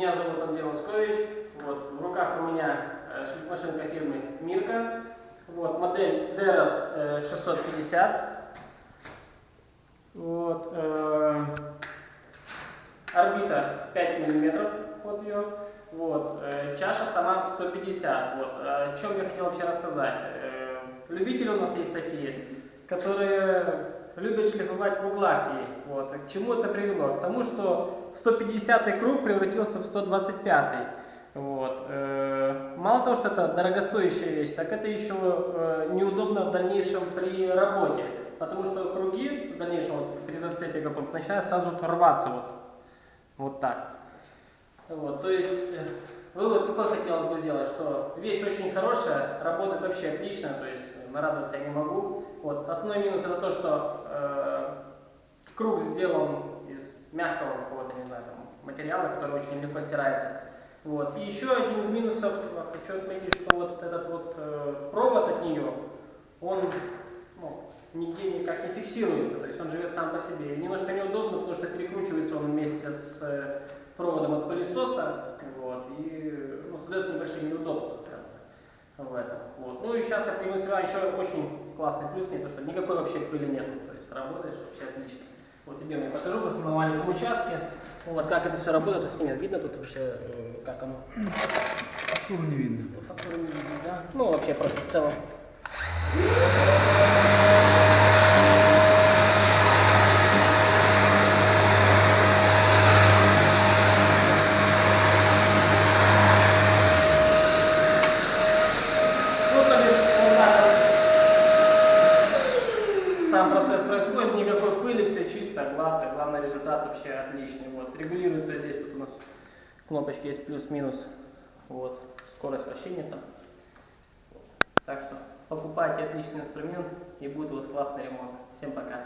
Меня зовут Андрей Лоскович. Вот, в руках у меня э, машинка фирмы Мирка. Вот, модель DRS 650. Э, вот, э, орбита 5 мм. Вот ее. Вот, э, чаша сама 150. Вот, э, о чем я хотел вообще рассказать. Э, любители у нас есть такие, которые любят шлифовать в углах ей. Вот. К чему это привело? К тому, что 150 круг превратился в 125. Вот. Э, мало того, что это дорогостоящая вещь, так это еще э, неудобно в дальнейшем при работе. Потому что круги в дальнейшем вот, при зацепе каком-то начинают сразу рваться вот, вот так. Вот, то есть э, вывод какой хотелось бы сделать, что вещь очень хорошая, работает вообще отлично, то есть нарадоваться я не могу. Вот. Основной минус это то, что э, круг сделан из мягкого какого-то, не знаю, там, материала, который очень легко стирается. Вот. И еще один из минусов, хочу отметить, что вот этот вот э, провод от нее, он ну, нигде никак не фиксируется, то есть он живет сам по себе. И немножко неудобно, потому что перекручивается он вместе с э, проводом от пылесоса, вот, и ну, создает небольшие неудобства, в этом. Вот. Ну и сейчас я продемонстрирую еще очень классный плюс, не то, что никакой вообще пыли нету, то есть работаешь вообще отлично. Вот идем, я покажу просто на маленьком участке, вот как это все работает, если нет, видно тут вообще, э, как оно? Фактуру не видно. Фактуру не видно, да? Ну вообще просто в целом. Ну, то есть, вот так вот сам процесс происходит, никакой пыли, все чисто, гладко, главный результат вообще отличный. Вот. Регулируется здесь, вот у нас кнопочки есть плюс-минус, вот, скорость вращения там. Так что покупайте отличный инструмент и будет у вас классный ремонт. Всем пока.